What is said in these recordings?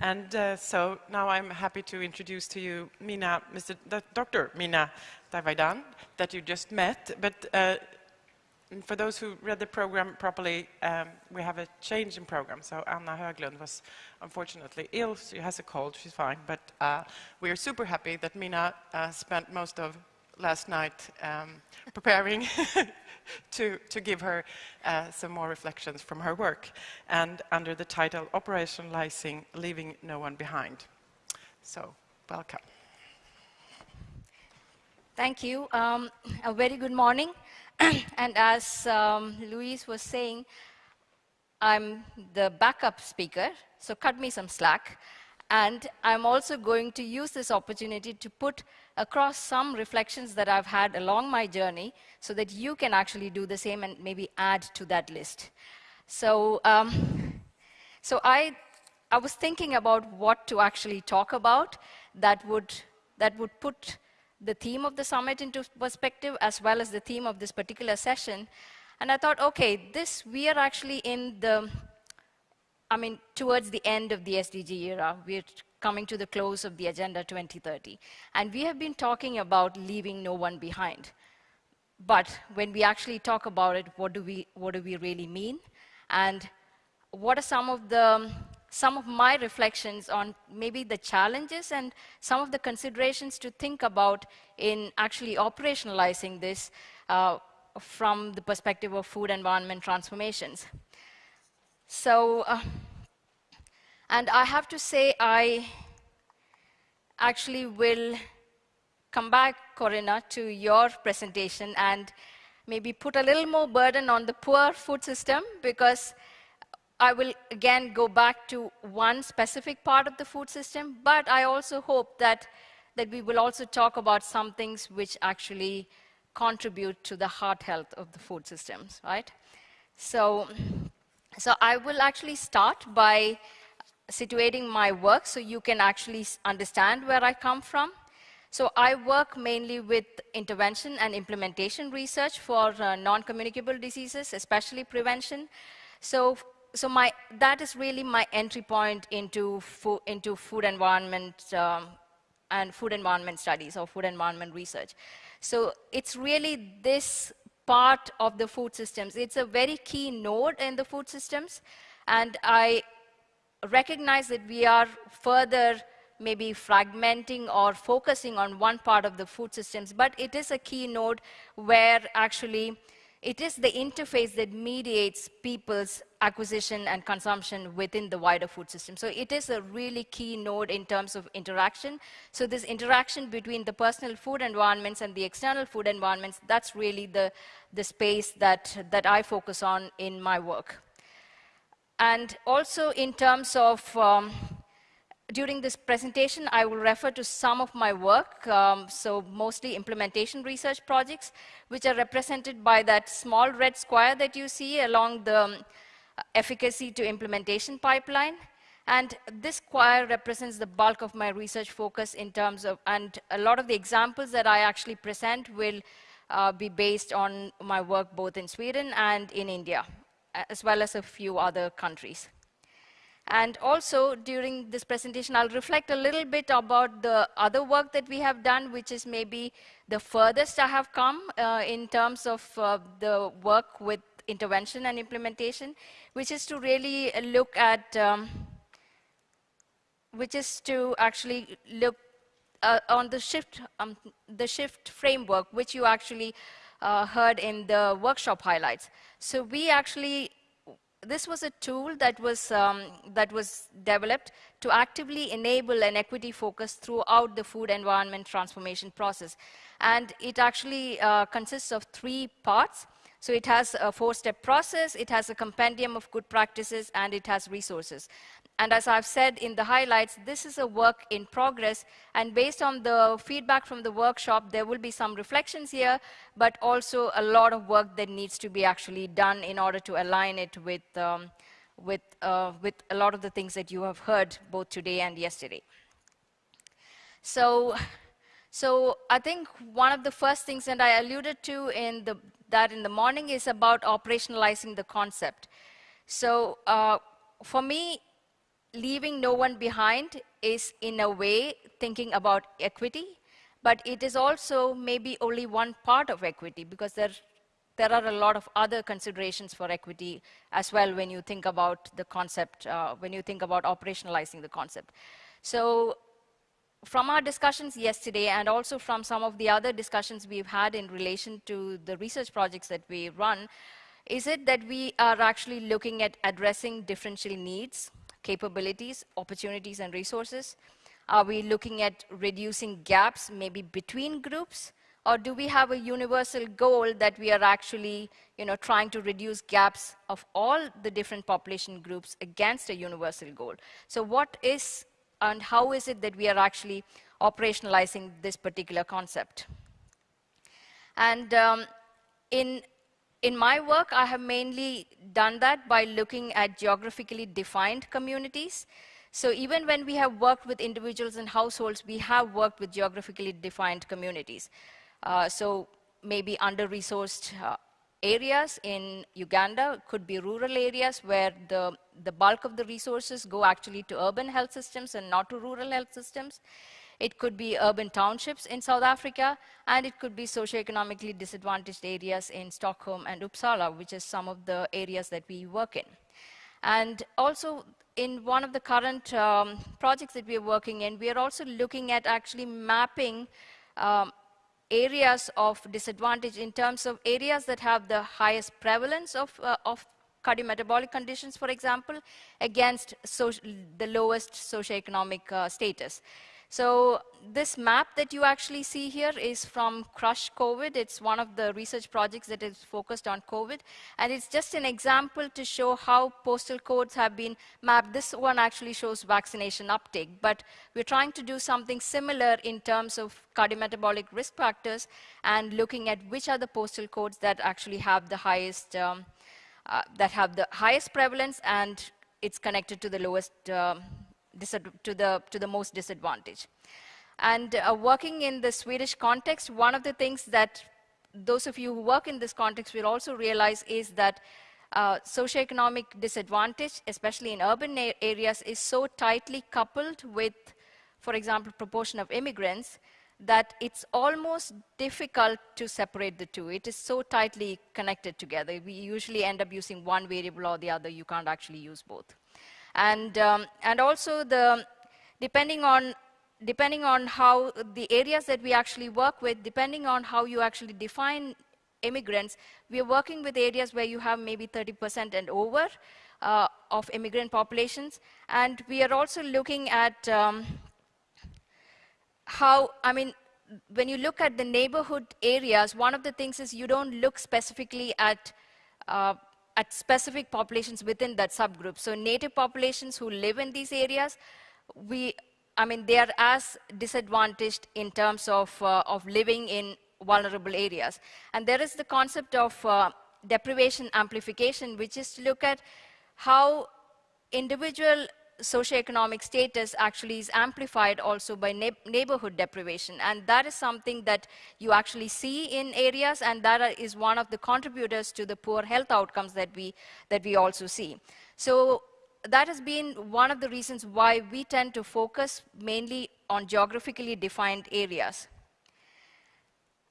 And uh, so now I'm happy to introduce to you Meena, Mr. D Dr. Meena Daivadanam, that you just met. But uh, for those who read the program properly, um, we have a change in program. So Anna Höglund was unfortunately ill. She has a cold. She's fine. But uh, we are super happy that Mina uh, spent most of last night um, preparing to, to give her uh, some more reflections from her work, and under the title Operationalizing Leaving No One Behind. So, welcome. Thank you. Um, a very good morning. and as um, Louise was saying, I'm the backup speaker, so cut me some slack. And I'm also going to use this opportunity to put across some reflections that I've had along my journey so that you can actually do the same and maybe add to that list. So, um, so I, I was thinking about what to actually talk about that would, that would put the theme of the summit into perspective as well as the theme of this particular session. And I thought, okay, this, we are actually in the I mean, towards the end of the SDG era, we're coming to the close of the Agenda 2030. And we have been talking about leaving no one behind. But when we actually talk about it, what do we, what do we really mean? And what are some of the some of my reflections on maybe the challenges and some of the considerations to think about in actually operationalizing this uh, from the perspective of food environment transformations. So, uh, and I have to say, I actually will come back, Corinna, to your presentation and maybe put a little more burden on the poor food system because I will again go back to one specific part of the food system, but I also hope that, that we will also talk about some things which actually contribute to the heart health of the food systems, right? So, so I will actually start by situating my work so you can actually understand where I come from. So I work mainly with intervention and implementation research for uh, non-communicable diseases, especially prevention. So, so my, that is really my entry point into, fo into food environment um, and food environment studies or food environment research. So it's really this part of the food systems. It's a very key node in the food systems. And I recognize that we are further maybe fragmenting or focusing on one part of the food systems, but it is a key node where actually it is the interface that mediates people's acquisition and consumption within the wider food system. So it is a really key node in terms of interaction. So this interaction between the personal food environments and the external food environments, that's really the, the space that, that I focus on in my work. And also in terms of um, during this presentation, I will refer to some of my work, um, so mostly implementation research projects, which are represented by that small red square that you see along the um, efficacy to implementation pipeline. And this square represents the bulk of my research focus in terms of, and a lot of the examples that I actually present will uh, be based on my work both in Sweden and in India, as well as a few other countries. And also during this presentation, I'll reflect a little bit about the other work that we have done, which is maybe the furthest I have come uh, in terms of uh, the work with intervention and implementation, which is to really look at, um, which is to actually look uh, on the shift, um, the shift framework, which you actually uh, heard in the workshop highlights. So we actually this was a tool that was, um, that was developed to actively enable an equity focus throughout the food environment transformation process. And it actually uh, consists of three parts. So it has a four-step process, it has a compendium of good practices, and it has resources. And as I've said in the highlights, this is a work in progress. And based on the feedback from the workshop, there will be some reflections here, but also a lot of work that needs to be actually done in order to align it with, um, with, uh, with a lot of the things that you have heard both today and yesterday. So, so I think one of the first things that I alluded to in the, that in the morning is about operationalizing the concept. So uh, for me, leaving no one behind is, in a way, thinking about equity, but it is also maybe only one part of equity because there, there are a lot of other considerations for equity as well when you think about the concept, uh, when you think about operationalizing the concept. So from our discussions yesterday and also from some of the other discussions we've had in relation to the research projects that we run, is it that we are actually looking at addressing differential needs, capabilities, opportunities, and resources? Are we looking at reducing gaps maybe between groups? Or do we have a universal goal that we are actually you know, trying to reduce gaps of all the different population groups against a universal goal? So what is and how is it that we are actually operationalizing this particular concept? And um, in, in my work, I have mainly done that by looking at geographically defined communities. So even when we have worked with individuals and households, we have worked with geographically defined communities. Uh, so maybe under-resourced uh, areas in Uganda could be rural areas where the, the bulk of the resources go actually to urban health systems and not to rural health systems. It could be urban townships in South Africa, and it could be socioeconomically disadvantaged areas in Stockholm and Uppsala, which is some of the areas that we work in. And also, in one of the current um, projects that we are working in, we are also looking at actually mapping um, areas of disadvantage in terms of areas that have the highest prevalence of, uh, of cardiometabolic conditions, for example, against the lowest socioeconomic uh, status. So this map that you actually see here is from Crush COVID. It's one of the research projects that is focused on COVID. And it's just an example to show how postal codes have been mapped. This one actually shows vaccination uptake. But we're trying to do something similar in terms of cardiometabolic risk factors and looking at which are the postal codes that actually have the highest, um, uh, that have the highest prevalence and it's connected to the lowest um, to the, to the most disadvantaged. And uh, working in the Swedish context, one of the things that those of you who work in this context will also realize is that uh, socioeconomic disadvantage, especially in urban areas, is so tightly coupled with, for example, proportion of immigrants, that it's almost difficult to separate the two. It is so tightly connected together. We usually end up using one variable or the other. You can't actually use both. And, um, and also the, depending on depending on how the areas that we actually work with, depending on how you actually define immigrants, we are working with areas where you have maybe 30% and over uh, of immigrant populations. And we are also looking at um, how, I mean, when you look at the neighborhood areas, one of the things is you don't look specifically at uh, at specific populations within that subgroup. So native populations who live in these areas, we, I mean, they are as disadvantaged in terms of, uh, of living in vulnerable areas. And there is the concept of uh, deprivation amplification, which is to look at how individual socioeconomic status actually is amplified also by neighborhood deprivation. And that is something that you actually see in areas, and that is one of the contributors to the poor health outcomes that we, that we also see. So that has been one of the reasons why we tend to focus mainly on geographically defined areas.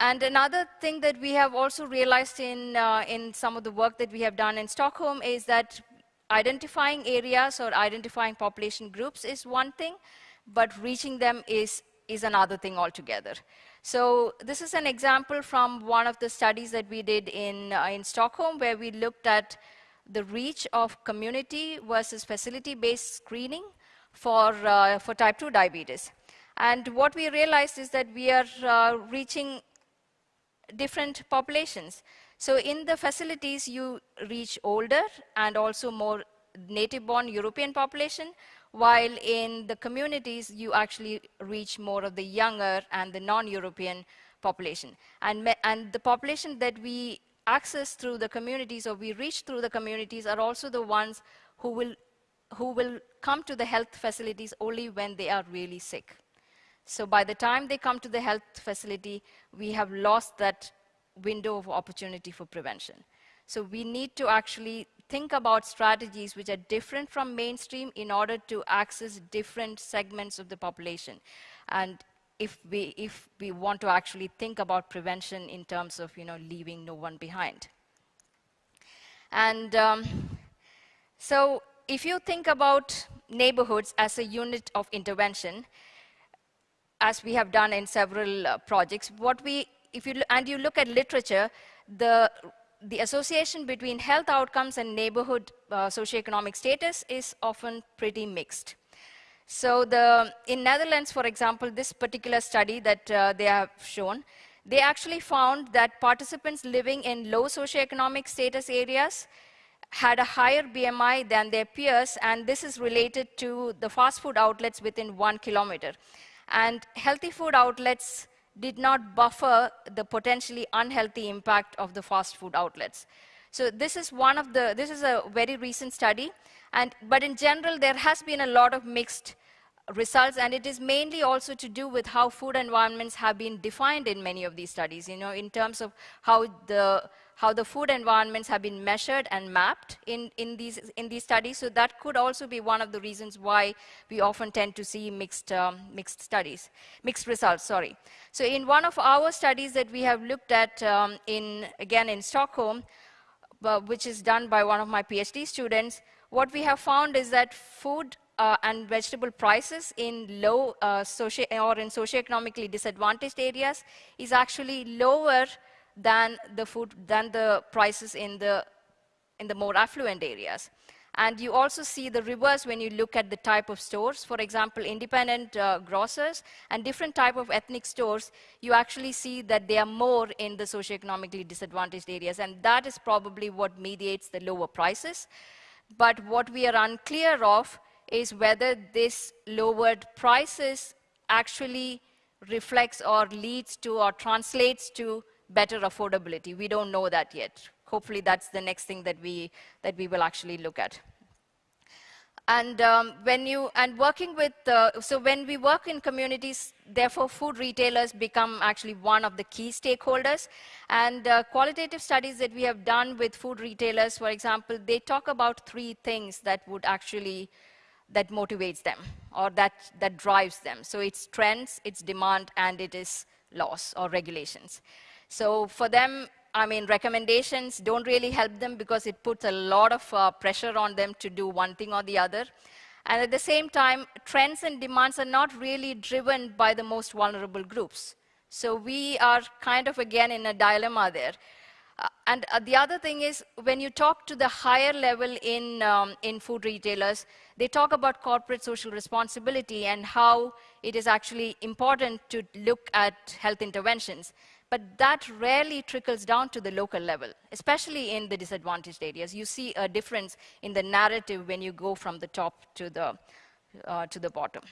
And another thing that we have also realized in, uh, in some of the work that we have done in Stockholm is that identifying areas or identifying population groups is one thing, but reaching them is, is another thing altogether. So this is an example from one of the studies that we did in, uh, in Stockholm where we looked at the reach of community versus facility-based screening for, uh, for type 2 diabetes. And what we realized is that we are uh, reaching different populations. So in the facilities, you reach older and also more native-born European population, while in the communities, you actually reach more of the younger and the non-European population. And, and the population that we access through the communities or we reach through the communities are also the ones who will, who will come to the health facilities only when they are really sick. So by the time they come to the health facility, we have lost that window of opportunity for prevention. So we need to actually think about strategies which are different from mainstream in order to access different segments of the population. And if we, if we want to actually think about prevention in terms of you know, leaving no one behind. And um, so if you think about neighborhoods as a unit of intervention, as we have done in several uh, projects, what we, if you, and you look at literature, the, the association between health outcomes and neighborhood uh, socioeconomic status is often pretty mixed. So the, in Netherlands, for example, this particular study that uh, they have shown, they actually found that participants living in low socioeconomic status areas had a higher BMI than their peers, and this is related to the fast food outlets within one kilometer. And healthy food outlets did not buffer the potentially unhealthy impact of the fast food outlets. So this is one of the, this is a very recent study, and, but in general, there has been a lot of mixed results, and it is mainly also to do with how food environments have been defined in many of these studies, you know, in terms of how the, how the food environments have been measured and mapped in, in, these, in these studies. So that could also be one of the reasons why we often tend to see mixed, um, mixed studies, mixed results, sorry. So in one of our studies that we have looked at um, in, again in Stockholm, uh, which is done by one of my PhD students, what we have found is that food uh, and vegetable prices in low uh, socio or in socioeconomically disadvantaged areas is actually lower than the food than the prices in the in the more affluent areas. And you also see the reverse when you look at the type of stores. For example, independent uh, grocers and different type of ethnic stores, you actually see that they are more in the socioeconomically disadvantaged areas. And that is probably what mediates the lower prices. But what we are unclear of is whether this lowered prices actually reflects or leads to or translates to better affordability. We don't know that yet. Hopefully that's the next thing that we, that we will actually look at. And um, when you, and working with, uh, so when we work in communities, therefore food retailers become actually one of the key stakeholders. And uh, qualitative studies that we have done with food retailers, for example, they talk about three things that would actually that motivates them or that, that drives them. So it's trends, it's demand, and it is laws or regulations. So for them, I mean, recommendations don't really help them because it puts a lot of uh, pressure on them to do one thing or the other. And at the same time, trends and demands are not really driven by the most vulnerable groups. So we are kind of, again, in a dilemma there. Uh, and uh, the other thing is, when you talk to the higher level in, um, in food retailers, they talk about corporate social responsibility and how it is actually important to look at health interventions. But that rarely trickles down to the local level, especially in the disadvantaged areas. You see a difference in the narrative when you go from the top to the, uh, to the bottom.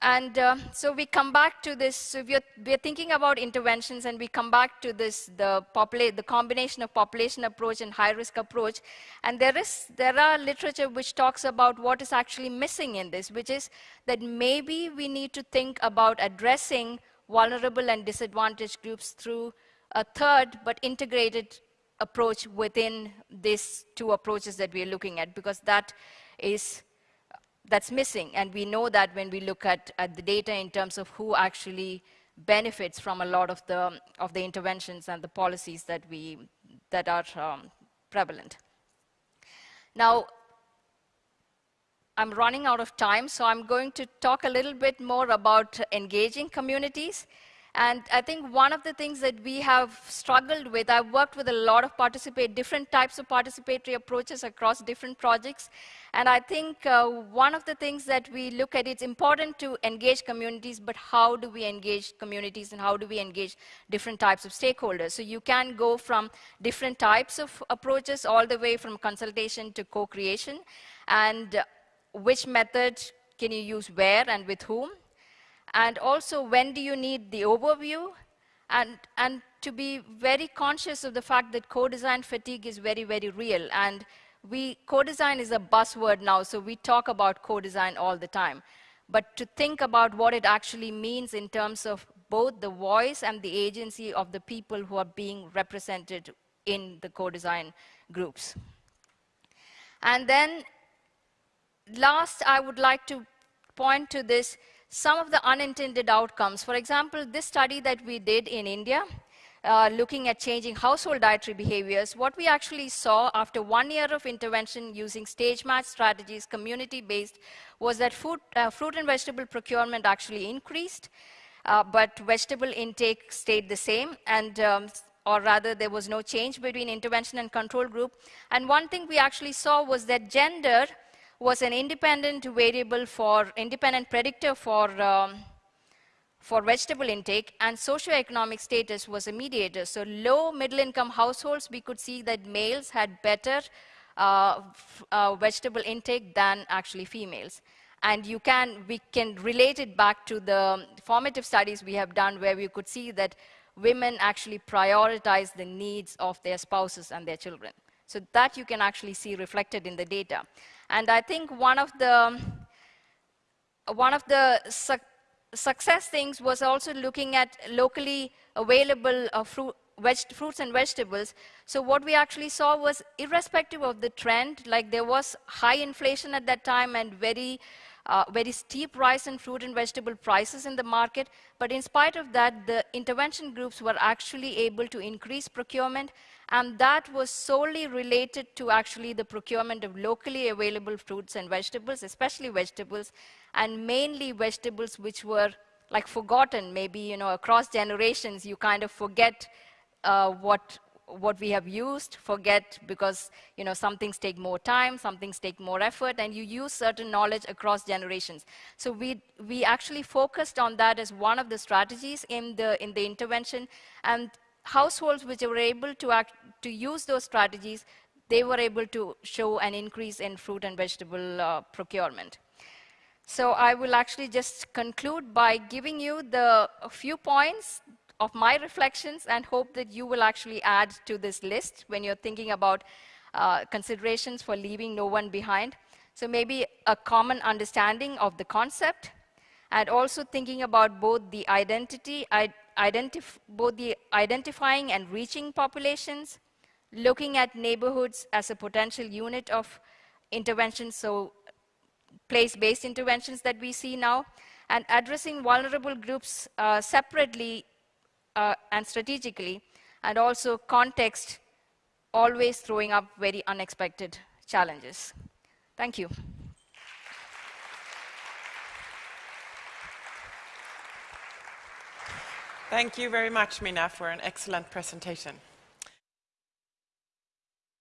And uh, so we come back to this, so we're, we're thinking about interventions and we come back to this, the, the combination of population approach and high-risk approach. And there, is, there are literature which talks about what is actually missing in this, which is that maybe we need to think about addressing vulnerable and disadvantaged groups through a third but integrated approach within these two approaches that we're looking at, because that is that's missing. And we know that when we look at, at the data in terms of who actually benefits from a lot of the, of the interventions and the policies that, we, that are um, prevalent. Now, I'm running out of time, so I'm going to talk a little bit more about engaging communities. And I think one of the things that we have struggled with, I've worked with a lot of participate, different types of participatory approaches across different projects. And I think uh, one of the things that we look at, it's important to engage communities, but how do we engage communities and how do we engage different types of stakeholders? So you can go from different types of approaches all the way from consultation to co-creation. And which method can you use where and with whom? and also when do you need the overview and, and to be very conscious of the fact that co-design fatigue is very, very real. And we, co-design is a buzzword now, so we talk about co-design all the time. But to think about what it actually means in terms of both the voice and the agency of the people who are being represented in the co-design groups. And then last, I would like to point to this, some of the unintended outcomes. For example, this study that we did in India, uh, looking at changing household dietary behaviors, what we actually saw after one year of intervention using stage match strategies, community-based, was that food, uh, fruit and vegetable procurement actually increased, uh, but vegetable intake stayed the same, and um, or rather there was no change between intervention and control group. And one thing we actually saw was that gender was an independent variable for, independent predictor for, um, for vegetable intake, and socioeconomic status was a mediator. So low middle income households, we could see that males had better uh, uh, vegetable intake than actually females. And you can, we can relate it back to the formative studies we have done where we could see that women actually prioritize the needs of their spouses and their children. So that you can actually see reflected in the data. And I think one of the, one of the su success things was also looking at locally available uh, fruit, fruits and vegetables. So what we actually saw was irrespective of the trend, like there was high inflation at that time and very uh, very steep rise in fruit and vegetable prices in the market. But in spite of that, the intervention groups were actually able to increase procurement. And that was solely related to actually the procurement of locally available fruits and vegetables, especially vegetables, and mainly vegetables which were like forgotten, maybe, you know, across generations, you kind of forget uh, what, what we have used, forget because you know some things take more time, some things take more effort, and you use certain knowledge across generations. So we we actually focused on that as one of the strategies in the in the intervention, and households which were able to act to use those strategies, they were able to show an increase in fruit and vegetable uh, procurement. So I will actually just conclude by giving you the few points of my reflections and hope that you will actually add to this list when you're thinking about uh, considerations for leaving no one behind. So maybe a common understanding of the concept and also thinking about both the identity, identif both the identifying and reaching populations, looking at neighborhoods as a potential unit of intervention, so place-based interventions that we see now, and addressing vulnerable groups uh, separately uh, and strategically, and also context, always throwing up very unexpected challenges. Thank you. Thank you very much, Meena, for an excellent presentation.